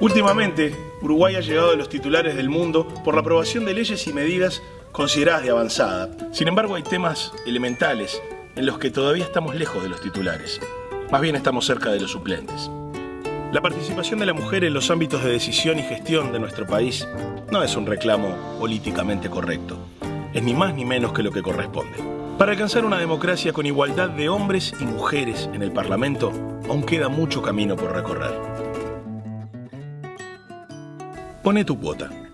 Últimamente, Uruguay ha llegado a los titulares del mundo por la aprobación de leyes y medidas consideradas de avanzada. Sin embargo, hay temas elementales en los que todavía estamos lejos de los titulares. Más bien estamos cerca de los suplentes. La participación de la mujer en los ámbitos de decisión y gestión de nuestro país no es un reclamo políticamente correcto. Es ni más ni menos que lo que corresponde. Para alcanzar una democracia con igualdad de hombres y mujeres en el Parlamento, aún queda mucho camino por recorrer. Pone tu cuota.